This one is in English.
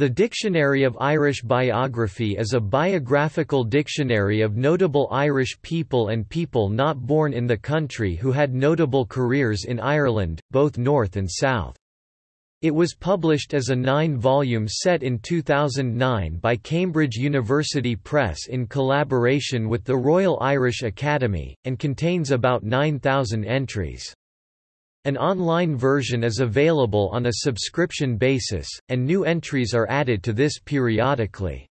The Dictionary of Irish Biography is a biographical dictionary of notable Irish people and people not born in the country who had notable careers in Ireland, both North and South. It was published as a nine-volume set in 2009 by Cambridge University Press in collaboration with the Royal Irish Academy, and contains about 9,000 entries. An online version is available on a subscription basis, and new entries are added to this periodically.